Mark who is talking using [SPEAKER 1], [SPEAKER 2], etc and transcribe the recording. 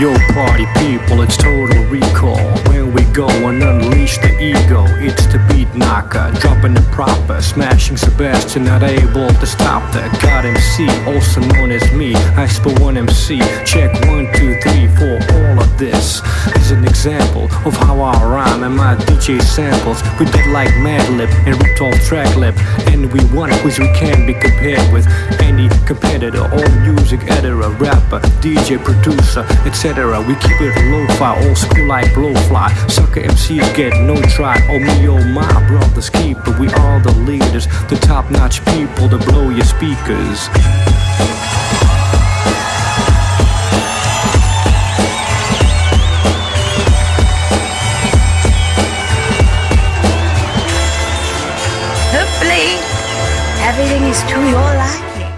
[SPEAKER 1] Yo, party people, it's total recall. When we go and unleash the ego, it's the beat knocker, dropping the proper, smashing Sebastian, not able to stop the God MC, also known as me. I spell one MC. Check one, two, three, four. All of this is an example of how I rhyme and my DJ samples. We did like Madlib and ripped off track lip, and we won quiz we can't be compared with competitor or music editor, rapper, DJ, producer, etc. We keep it low-fi, old school like blowfly. Sucker MCs get no try. Oh me, oh my brothers keep it. We are the leaders, the top-notch people to blow your speakers.
[SPEAKER 2] Hopefully, everything is to your liking.